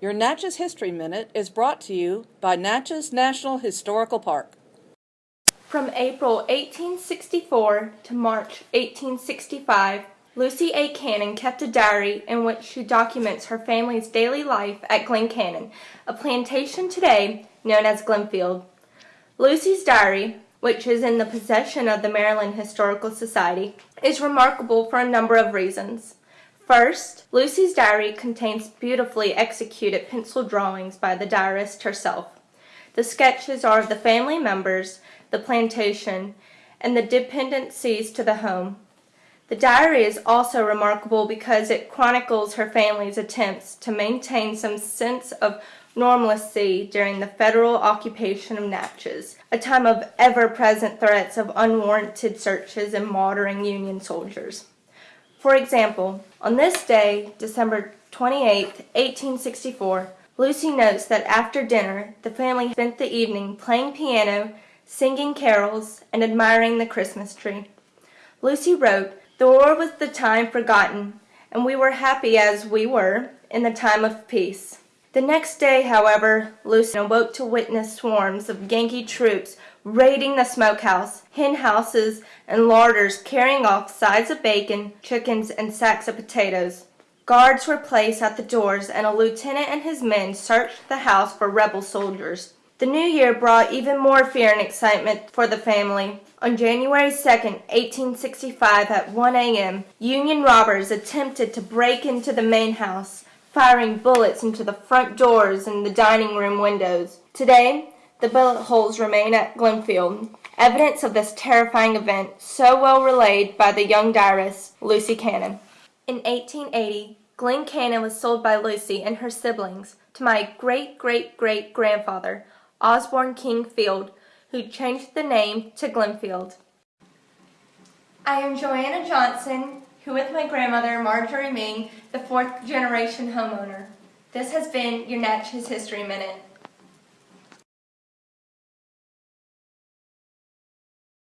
Your Natchez History Minute is brought to you by Natchez National Historical Park. From April 1864 to March 1865, Lucy A. Cannon kept a diary in which she documents her family's daily life at Glen Cannon, a plantation today known as Glenfield. Lucy's diary, which is in the possession of the Maryland Historical Society, is remarkable for a number of reasons. First, Lucy's diary contains beautifully executed pencil drawings by the diarist herself. The sketches are of the family members, the plantation, and the dependencies to the home. The diary is also remarkable because it chronicles her family's attempts to maintain some sense of normalcy during the federal occupation of Natchez, a time of ever-present threats of unwarranted searches and martyring Union soldiers. For example, on this day, December 28, 1864, Lucy notes that after dinner the family spent the evening playing piano, singing carols, and admiring the Christmas tree. Lucy wrote, The war was the time forgotten, and we were happy as we were in the time of peace. The next day, however, Lucy awoke to witness swarms of Yankee troops raiding the smokehouse, hen houses, and larders carrying off sides of bacon, chickens, and sacks of potatoes. Guards were placed at the doors, and a lieutenant and his men searched the house for rebel soldiers. The new year brought even more fear and excitement for the family. On January 2, 1865, at 1 a.m., Union robbers attempted to break into the main house, firing bullets into the front doors and the dining room windows. Today, the bullet holes remain at Glenfield, evidence of this terrifying event so well relayed by the young diarist, Lucy Cannon. In 1880, Glen Cannon was sold by Lucy and her siblings to my great-great-great-grandfather, Osborne King Field, who changed the name to Glenfield. I am Joanna Johnson, who with my grandmother, Marjorie Ming, the fourth generation homeowner. This has been your Natchez History Minute.